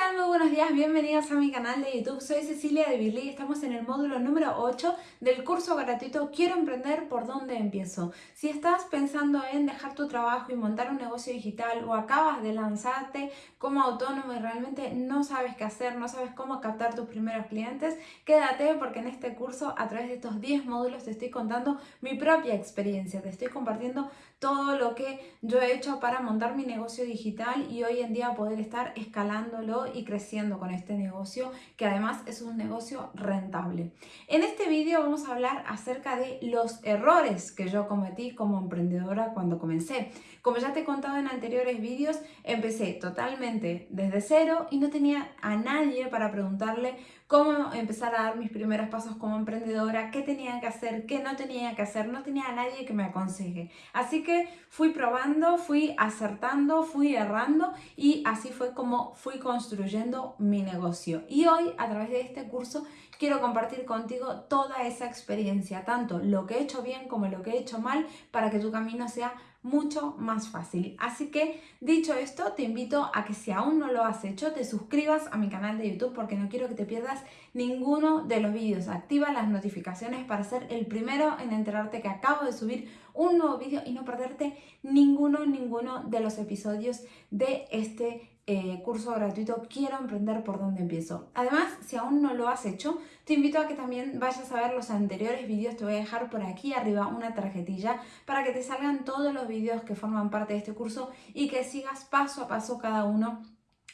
Muy buenos días, bienvenidos a mi canal de YouTube. Soy Cecilia de Birley y estamos en el módulo número 8 del curso gratuito Quiero emprender, ¿por dónde empiezo? Si estás pensando en dejar tu trabajo y montar un negocio digital o acabas de lanzarte como autónomo y realmente no sabes qué hacer, no sabes cómo captar tus primeros clientes, quédate porque en este curso a través de estos 10 módulos te estoy contando mi propia experiencia, te estoy compartiendo todo lo que yo he hecho para montar mi negocio digital y hoy en día poder estar escalándolo y creciendo con este negocio que además es un negocio rentable. En este vídeo vamos a hablar acerca de los errores que yo cometí como emprendedora cuando comencé. Como ya te he contado en anteriores vídeos, empecé totalmente desde cero y no tenía a nadie para preguntarle cómo empezar a dar mis primeros pasos como emprendedora, qué tenía que hacer, qué no tenía que hacer, no tenía a nadie que me aconseje. Así que fui probando, fui acertando, fui errando y así fue como fui construyendo mi negocio. Y hoy, a través de este curso, quiero compartir contigo toda esa experiencia, tanto lo que he hecho bien como lo que he hecho mal, para que tu camino sea mucho más fácil. Así que dicho esto, te invito a que si aún no lo has hecho, te suscribas a mi canal de YouTube porque no quiero que te pierdas ninguno de los vídeos. Activa las notificaciones para ser el primero en enterarte que acabo de subir un nuevo vídeo y no perderte ninguno, ninguno de los episodios de este eh, curso gratuito Quiero emprender por dónde empiezo. Además, si aún no lo has hecho, te invito a que también vayas a ver los anteriores vídeos. Te voy a dejar por aquí arriba una tarjetilla para que te salgan todos los vídeos que forman parte de este curso y que sigas paso a paso cada uno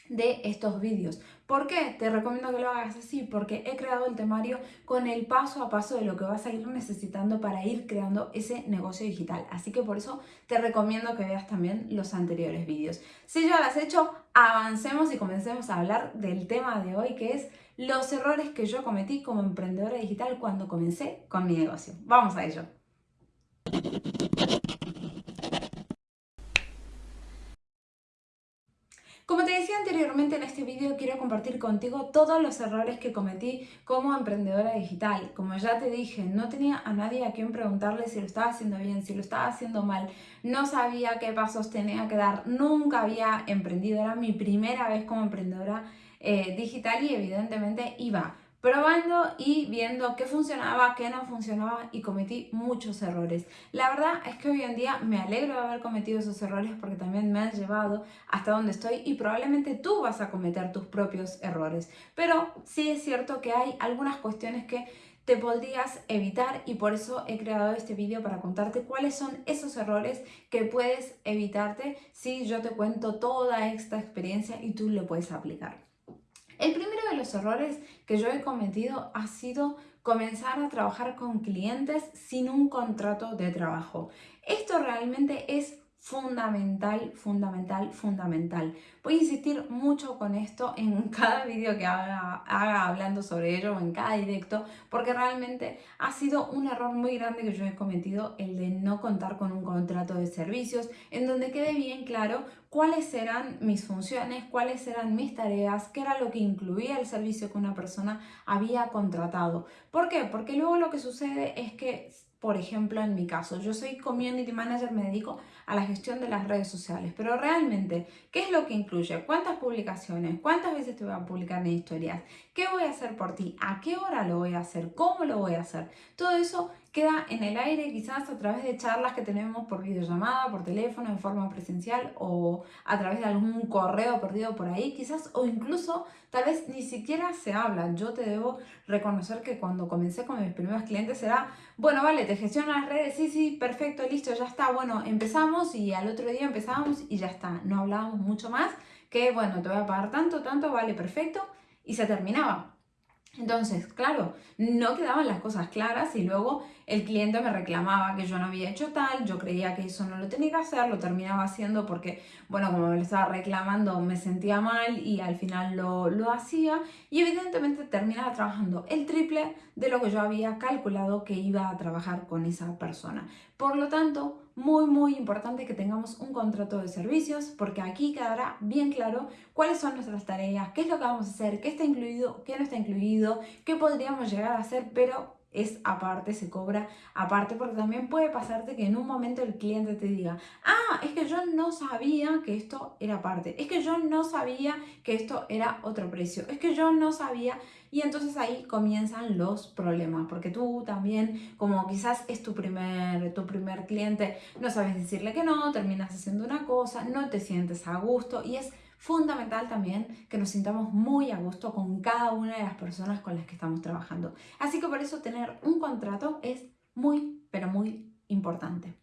de estos vídeos. ¿Por qué? Te recomiendo que lo hagas así, porque he creado el temario con el paso a paso de lo que vas a ir necesitando para ir creando ese negocio digital. Así que por eso te recomiendo que veas también los anteriores vídeos. Si ya lo has hecho, avancemos y comencemos a hablar del tema de hoy, que es los errores que yo cometí como emprendedora digital cuando comencé con mi negocio. Vamos a ello. Como te decía anteriormente en este vídeo, quiero compartir contigo todos los errores que cometí como emprendedora digital. Como ya te dije, no tenía a nadie a quien preguntarle si lo estaba haciendo bien, si lo estaba haciendo mal, no sabía qué pasos tenía que dar, nunca había emprendido, era mi primera vez como emprendedora eh, digital y evidentemente iba probando y viendo qué funcionaba, qué no funcionaba y cometí muchos errores. La verdad es que hoy en día me alegro de haber cometido esos errores porque también me han llevado hasta donde estoy y probablemente tú vas a cometer tus propios errores. Pero sí es cierto que hay algunas cuestiones que te podrías evitar y por eso he creado este vídeo para contarte cuáles son esos errores que puedes evitarte si yo te cuento toda esta experiencia y tú lo puedes aplicar. El primero de los errores que yo he cometido ha sido comenzar a trabajar con clientes sin un contrato de trabajo. Esto realmente es fundamental, fundamental, fundamental. Voy a insistir mucho con esto en cada vídeo que haga, haga, hablando sobre ello o en cada directo, porque realmente ha sido un error muy grande que yo he cometido el de no contar con un contrato de servicios, en donde quede bien claro cuáles eran mis funciones, cuáles eran mis tareas, qué era lo que incluía el servicio que una persona había contratado. ¿Por qué? Porque luego lo que sucede es que por ejemplo, en mi caso, yo soy community manager, me dedico a la gestión de las redes sociales, pero realmente, ¿qué es lo que incluye? ¿Cuántas publicaciones? ¿Cuántas veces te voy a publicar en historias? ¿Qué voy a hacer por ti? ¿A qué hora lo voy a hacer? ¿Cómo lo voy a hacer? Todo eso queda en el aire quizás a través de charlas que tenemos por videollamada, por teléfono, en forma presencial o a través de algún correo perdido por ahí, quizás o incluso tal vez ni siquiera se habla. Yo te debo reconocer que cuando comencé con mis primeros clientes era, bueno, vale, te gestiono las redes, sí, sí, perfecto, listo, ya está, bueno, empezamos y al otro día empezábamos y ya está, no hablábamos mucho más que, bueno, te voy a pagar tanto, tanto, vale, perfecto, y se terminaba. Entonces, claro, no quedaban las cosas claras y luego el cliente me reclamaba que yo no había hecho tal, yo creía que eso no lo tenía que hacer, lo terminaba haciendo porque, bueno, como me lo estaba reclamando me sentía mal y al final lo, lo hacía y evidentemente terminaba trabajando el triple de lo que yo había calculado que iba a trabajar con esa persona. Por lo tanto, muy muy importante que tengamos un contrato de servicios porque aquí quedará bien claro cuáles son nuestras tareas, qué es lo que vamos a hacer, qué está incluido, qué no está incluido, qué podríamos llegar a hacer, pero es aparte, se cobra aparte, porque también puede pasarte que en un momento el cliente te diga, ah, es que yo no sabía que esto era aparte, es que yo no sabía que esto era otro precio, es que yo no sabía, y entonces ahí comienzan los problemas, porque tú también, como quizás es tu primer, tu primer cliente, no sabes decirle que no, terminas haciendo una cosa, no te sientes a gusto, y es fundamental también que nos sintamos muy a gusto con cada una de las personas con las que estamos trabajando. Así que por eso tener un contrato es muy, pero muy importante.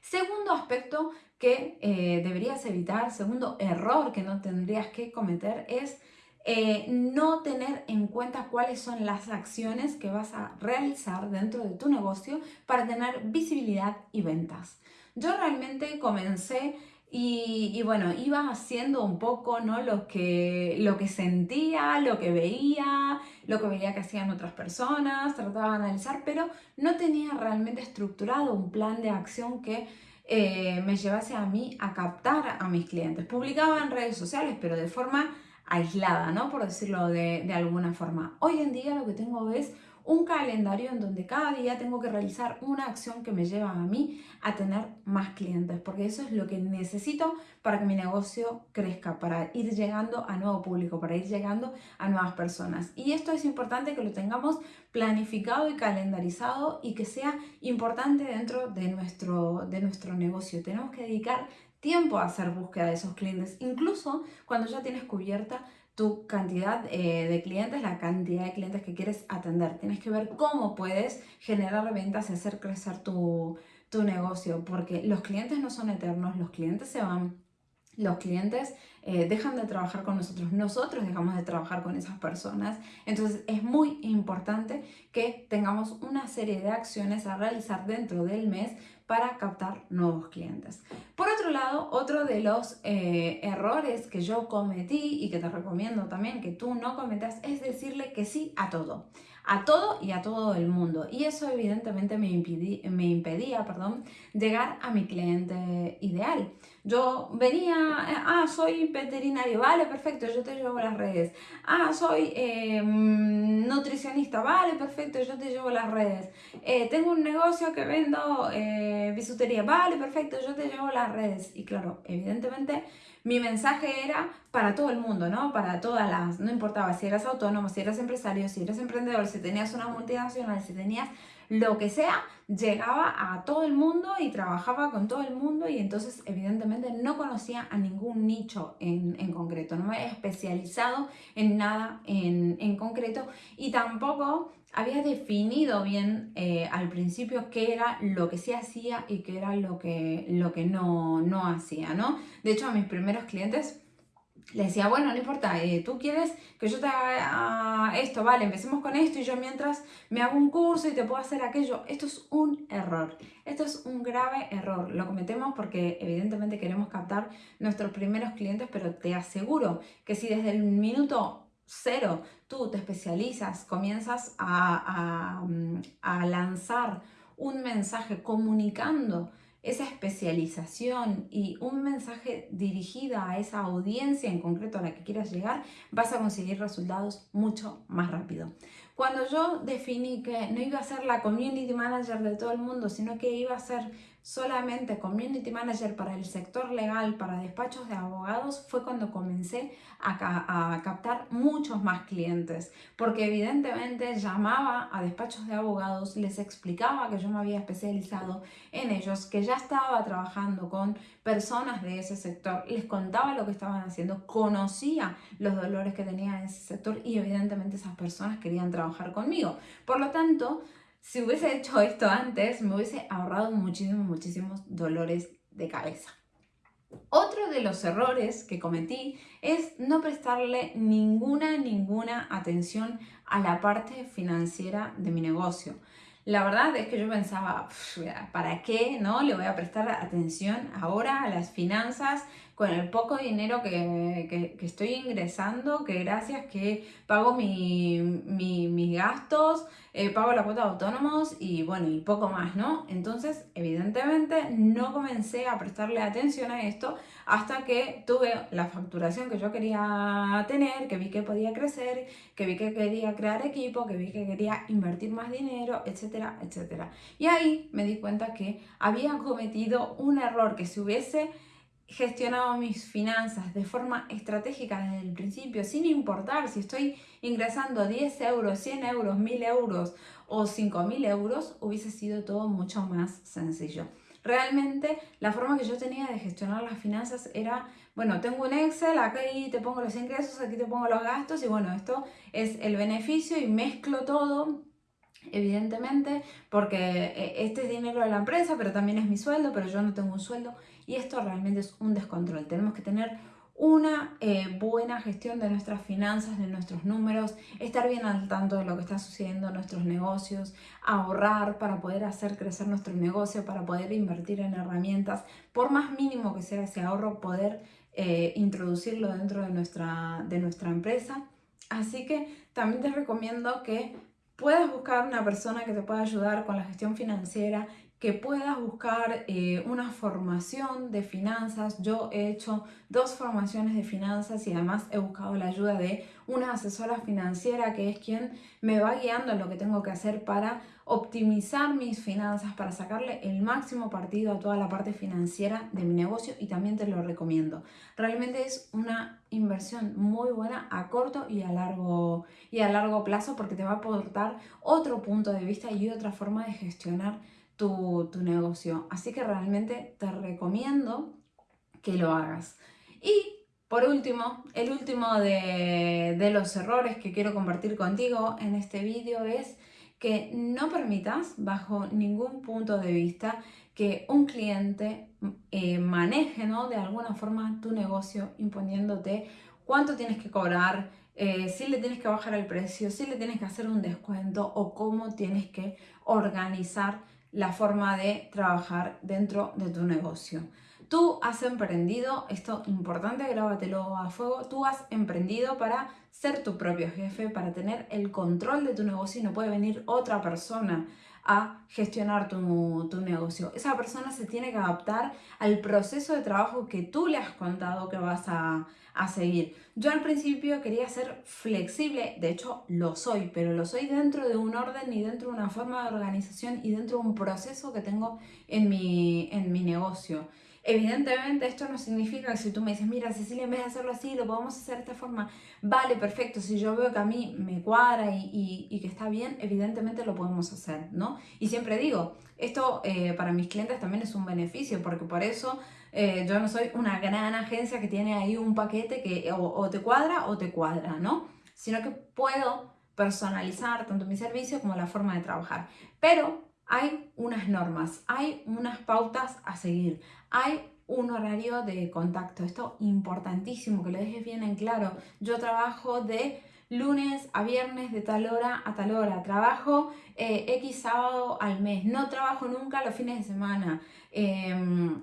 Segundo aspecto que eh, deberías evitar, segundo error que no tendrías que cometer es eh, no tener en cuenta cuáles son las acciones que vas a realizar dentro de tu negocio para tener visibilidad y ventas. Yo realmente comencé y, bueno, iba haciendo un poco ¿no? lo, que, lo que sentía, lo que veía, lo que veía que hacían otras personas, trataba de analizar, pero no tenía realmente estructurado un plan de acción que eh, me llevase a mí a captar a mis clientes. Publicaba en redes sociales, pero de forma aislada, ¿no? Por decirlo de, de alguna forma. Hoy en día lo que tengo es un calendario en donde cada día tengo que realizar una acción que me lleva a mí a tener más clientes, porque eso es lo que necesito para que mi negocio crezca, para ir llegando a nuevo público, para ir llegando a nuevas personas. Y esto es importante que lo tengamos planificado y calendarizado y que sea importante dentro de nuestro, de nuestro negocio. Tenemos que dedicar tiempo a hacer búsqueda de esos clientes, incluso cuando ya tienes cubierta tu cantidad eh, de clientes, la cantidad de clientes que quieres atender. Tienes que ver cómo puedes generar ventas y hacer crecer tu, tu negocio, porque los clientes no son eternos, los clientes se van, los clientes eh, dejan de trabajar con nosotros, nosotros dejamos de trabajar con esas personas. Entonces es muy importante que tengamos una serie de acciones a realizar dentro del mes para captar nuevos clientes. Otro lado, otro de los eh, errores que yo cometí y que te recomiendo también que tú no cometas es decirle que sí a todo a todo y a todo el mundo. Y eso evidentemente me, me impedía perdón, llegar a mi cliente ideal. Yo venía, ah, soy veterinario, vale, perfecto, yo te llevo las redes. Ah, soy em, nutricionista, vale, perfecto, yo te llevo las redes. Eh, tengo un negocio que vendo eh, bisutería, vale, perfecto, yo te llevo las redes. Y claro, evidentemente mi mensaje era para todo el mundo, ¿no? Para todas las, no importaba si eras autónomo, si eras empresario, si eras emprendedor, si tenías una multinacional, si tenías lo que sea, llegaba a todo el mundo y trabajaba con todo el mundo y entonces evidentemente no conocía a ningún nicho en, concreto, no me había especializado en nada en, en concreto y tampoco había definido bien eh, al principio qué era lo que sí hacía y qué era lo que, lo que no, no hacía, ¿no? De hecho, a mis primeros clientes les decía, bueno, no importa, eh, tú quieres que yo te haga esto, vale, empecemos con esto y yo mientras me hago un curso y te puedo hacer aquello. Esto es un error, esto es un grave error. Lo cometemos porque evidentemente queremos captar nuestros primeros clientes, pero te aseguro que si desde el minuto cero tú te especializas, comienzas a, a lanzar un mensaje comunicando esa especialización y un mensaje dirigido a esa audiencia en concreto a la que quieras llegar, vas a conseguir resultados mucho más rápido. Cuando yo definí que no iba a ser la community manager de todo el mundo, sino que iba a ser solamente community manager para el sector legal, para despachos de abogados, fue cuando comencé a, captar muchos más clientes, porque evidentemente llamaba a despachos de abogados, les explicaba que yo me había especializado en ellos, que ya estaba trabajando con personas de ese sector, les contaba lo que estaban haciendo, conocía los dolores que tenía en ese sector y evidentemente esas personas querían trabajar conmigo. Por lo tanto, si hubiese hecho esto antes, me hubiese ahorrado muchísimos, muchísimos dolores de cabeza. Otro de los errores que cometí es no prestarle ninguna, ninguna atención a la parte financiera de mi negocio. La verdad es que yo pensaba, ¿para qué no le voy a prestar atención ahora a las finanzas con el poco dinero que, estoy ingresando, que gracias que pago mis gastos, eh, pago la cuota de autónomos y bueno, y poco más, ¿no? Entonces, evidentemente, no comencé a prestarle atención a esto hasta que tuve la facturación que yo quería tener, que vi que podía crecer, que vi que quería crear equipo, que vi que quería invertir más dinero, etcétera, etcétera. Y ahí me di cuenta que había cometido un error que si hubiese gestionado mis finanzas de forma estratégica desde el principio, sin importar si estoy ingresando 10 euros, 100 euros, 1000 euros o 5000 euros, hubiese sido todo mucho más sencillo. Realmente la forma que yo tenía de gestionar las finanzas era, bueno, tengo un Excel, aquí te pongo los ingresos, aquí te pongo los gastos y bueno, esto es el beneficio y mezclo todo evidentemente, porque eh, este es dinero de la empresa, pero también es mi sueldo, pero yo no tengo un sueldo y esto realmente es un descontrol. Tenemos que tener una eh, buena gestión de nuestras finanzas, de nuestros números, estar bien al tanto de lo que está sucediendo en nuestros negocios, ahorrar para poder hacer crecer nuestro negocio, para poder invertir en herramientas, por más mínimo que sea ese ahorro, poder eh, introducirlo dentro de nuestra, de nuestra empresa. Así que también te recomiendo que puedas buscar una persona que te pueda ayudar con la gestión financiera, que puedas buscar eh, una formación de finanzas. Yo he hecho dos formaciones de finanzas y además he buscado la ayuda de una asesora financiera que es quien me va guiando en lo que tengo que hacer para optimizar mis finanzas, para sacarle el máximo partido a toda la parte financiera de mi negocio y también te lo recomiendo. Realmente es una inversión muy buena a corto y a largo, y a largo plazo porque te va a aportar otro punto de vista y otra forma de gestionar tu, negocio. Así que realmente te recomiendo que lo hagas. Y por último, el último de, de, los errores que quiero compartir contigo en este vídeo es que no permitas bajo ningún punto de vista que un cliente eh, maneje ¿no? de alguna forma tu negocio imponiéndote cuánto tienes que cobrar, eh, si le tienes que bajar el precio, si le tienes que hacer un descuento o cómo tienes que organizar la forma de trabajar dentro de tu negocio. Tú has emprendido, esto importante, grábatelo a fuego, tú has emprendido para ser tu propio jefe, para tener el control de tu negocio y no puede venir otra persona a gestionar tu, tu, negocio. Esa persona se tiene que adaptar al proceso de trabajo que tú le has contado que vas a, a seguir. Yo al principio quería ser flexible, de hecho lo soy, pero lo soy dentro de un orden y dentro de una forma de organización y dentro de un proceso que tengo en mi, en mi negocio. Evidentemente esto no significa que si tú me dices, mira Cecilia, en vez de hacerlo así, lo podemos hacer de esta forma, vale, perfecto, si yo veo que a mí me cuadra y, y, que está bien, evidentemente lo podemos hacer, ¿no? Y siempre digo, esto eh, para mis clientes también es un beneficio, porque por eso eh, yo no soy una gran agencia que tiene ahí un paquete que o, te cuadra o te cuadra, ¿no? Sino que puedo personalizar tanto mi servicio como la forma de trabajar. Pero hay unas normas, hay unas pautas a seguir, hay un horario de contacto. Esto importantísimo, que lo dejes bien en claro. Yo trabajo de lunes a viernes de tal hora a tal hora. Trabajo eh, X sábado al mes. No trabajo nunca los fines de semana. Em,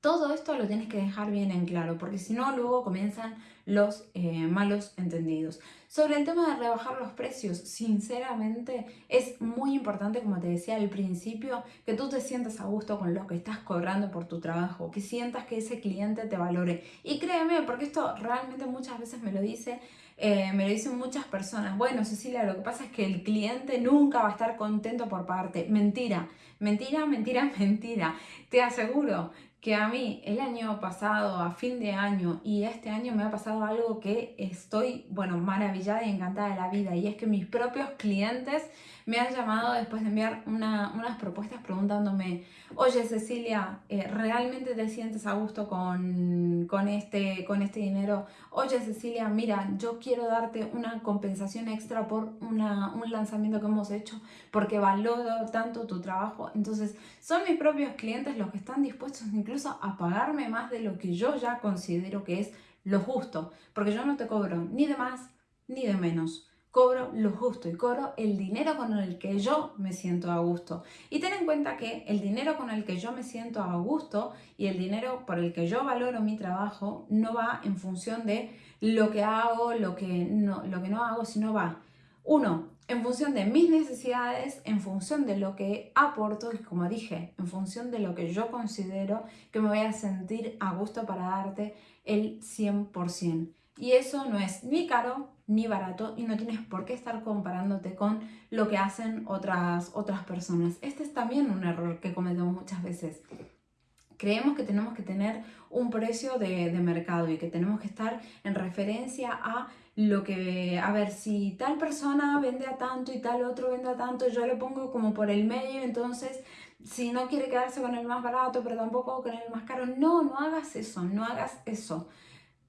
todo esto lo tienes que dejar bien en claro, porque si no, luego comienzan los eh, malos entendidos. Sobre el tema de rebajar los precios, sinceramente es muy importante, como te decía al principio, que tú te sientas a gusto con lo que estás cobrando por tu trabajo, que sientas que ese cliente te valore. Y créeme, porque esto realmente muchas veces me lo dice eh, me lo dicen muchas personas, bueno Cecilia, lo que pasa es que el cliente nunca va a estar contento por pagarte. Mentira, mentira, mentira, mentira. Te aseguro que a mí el año pasado, a fin de año y este año me ha pasado algo que estoy, bueno, maravillada y encantada de la vida y es que mis propios clientes me han llamado después de enviar unas propuestas preguntándome, oye Cecilia, eh, ¿realmente te sientes a gusto con, con, este, con este dinero? Oye Cecilia, mira, yo quiero darte una compensación extra por una, un lanzamiento que hemos hecho porque valoro tanto tu trabajo. Entonces, son mis propios clientes los que están dispuestos incluso a pagarme más de lo que yo ya considero que es lo justo, porque yo no te cobro ni de más ni de menos cobro lo justo y cobro el dinero con el que yo me siento a gusto. Y ten en cuenta que el dinero con el que yo me siento a gusto y el dinero por el que yo valoro mi trabajo no va en función de lo que hago, lo que no, lo que no hago, sino va, uno, en función de mis necesidades, en función de lo que aporto y como dije, en función de lo que yo considero que me voy a sentir a gusto para darte el 100%. Y eso no es ni caro ni barato y no tienes por qué estar comparándote con lo que hacen otras, otras personas. Este es también un error que cometemos muchas veces. Creemos que tenemos que tener un precio de, de mercado y que tenemos que estar en referencia a lo que, a ver, si tal persona vende a tanto y tal otro vende a tanto, yo le pongo como por el medio, entonces si no quiere quedarse con el más barato, pero tampoco con el más caro, no, no hagas eso, no hagas eso.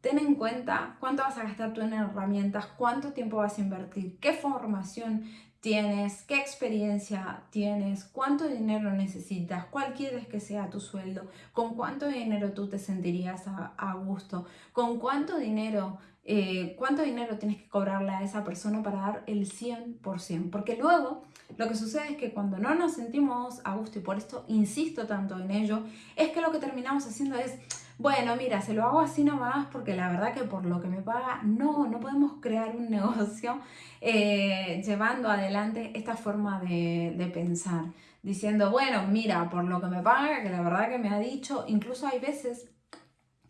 Ten en cuenta cuánto vas a gastar tú en herramientas, cuánto tiempo vas a invertir, qué formación tienes, qué experiencia tienes, cuánto dinero necesitas, cuál quieres que sea tu sueldo, con cuánto dinero tú te sentirías a, gusto, con cuánto dinero, eh, cuánto dinero tienes que cobrarle a esa persona para dar el 100%. Porque luego lo que sucede es que cuando no nos sentimos a gusto, y por esto insisto tanto en ello, es que lo que terminamos haciendo es bueno, mira, se lo hago así nomás porque la verdad que por lo que me paga, no, no podemos crear un negocio eh, llevando adelante esta forma de, de pensar. Diciendo, bueno, mira, por lo que me paga, que la verdad que me ha dicho, incluso hay veces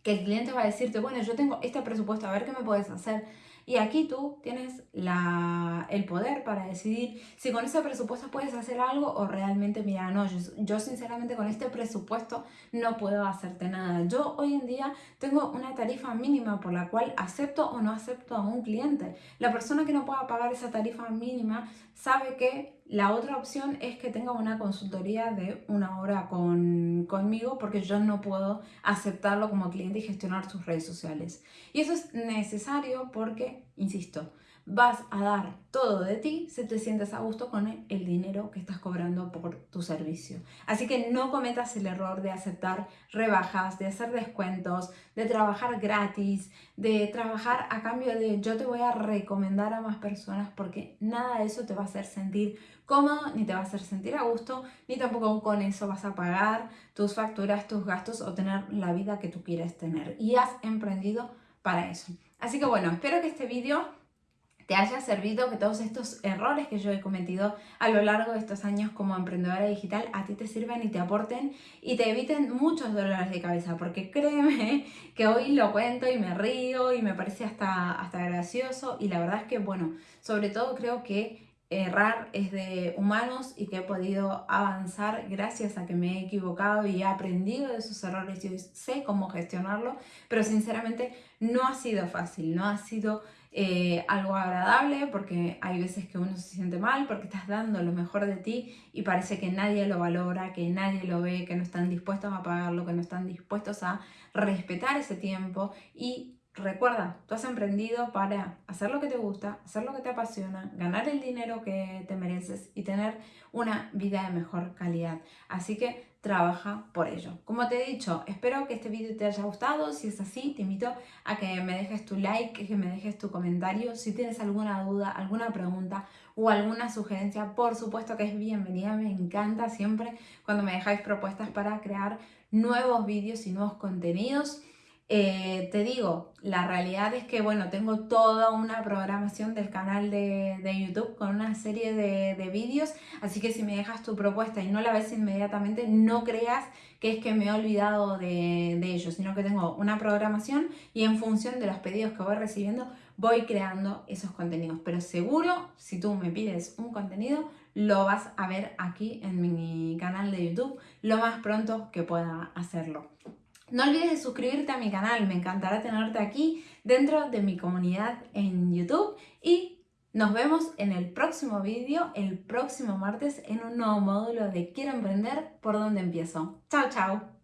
que el cliente va a decirte, bueno, yo tengo este presupuesto, a ver qué me puedes hacer. Y aquí tú tienes el poder para decidir si con ese presupuesto puedes hacer algo o realmente, mira, no, yo, sinceramente con este presupuesto no puedo hacerte nada. Yo hoy en día tengo una tarifa mínima por la cual acepto o no acepto a un cliente. La persona que no pueda pagar esa tarifa mínima sabe que la otra opción es que tenga una consultoría de una hora con, conmigo porque yo no puedo aceptarlo como cliente y gestionar sus redes sociales. Y eso es necesario porque, insisto, vas a dar todo de ti si te sientes a gusto con el dinero que estás cobrando por tu servicio. Así que no cometas el error de aceptar rebajas, de hacer descuentos, de trabajar gratis, de trabajar a cambio de yo te voy a recomendar a más personas porque nada de eso te va a hacer sentir cómodo, ni te va a hacer sentir a gusto, ni tampoco con eso vas a pagar tus facturas, tus gastos o tener la vida que tú quieres tener. Y has emprendido para eso. Así que bueno, espero que este vídeo te haya servido, que todos estos errores que yo he cometido a lo largo de estos años como emprendedora digital a ti te sirvan y te aporten y te eviten muchos dolores de cabeza, porque créeme que hoy lo cuento y me río y me parece hasta, hasta gracioso y la verdad es que, bueno, sobre todo creo que errar es de humanos y que he podido avanzar gracias a que me he equivocado y he aprendido de esos errores y sé cómo gestionarlo, pero sinceramente no ha sido fácil, no ha sido eh, algo agradable porque hay veces que uno se siente mal porque estás dando lo mejor de ti y parece que nadie lo valora, que nadie lo ve, que no están dispuestos a pagarlo, que no están dispuestos a respetar ese tiempo y Recuerda, tú has emprendido para hacer lo que te gusta, hacer lo que te apasiona, ganar el dinero que te mereces y tener una vida de mejor calidad. Así que trabaja por ello. Como te he dicho, espero que este vídeo te haya gustado. Si es así, te invito a que me dejes tu like, que me dejes tu comentario. Si tienes alguna duda, alguna pregunta o alguna sugerencia, por supuesto que es bienvenida. Me encanta siempre cuando me dejáis propuestas para crear nuevos vídeos y nuevos contenidos. Eh, te digo, la realidad es que, bueno, tengo toda una programación del canal de, YouTube con una serie de, vídeos, así que si me dejas tu propuesta y no la ves inmediatamente, no creas que es que me he olvidado de, de ello, sino que tengo una programación y en función de los pedidos que voy recibiendo, voy creando esos contenidos. Pero seguro, si tú me pides un contenido, lo vas a ver aquí en mi canal de YouTube lo más pronto que pueda hacerlo. No olvides de suscribirte a mi canal, me encantará tenerte aquí dentro de mi comunidad en YouTube y nos vemos en el próximo vídeo, el próximo martes, en un nuevo módulo de Quiero Emprender, ¿por dónde empiezo? ¡Chao, chao!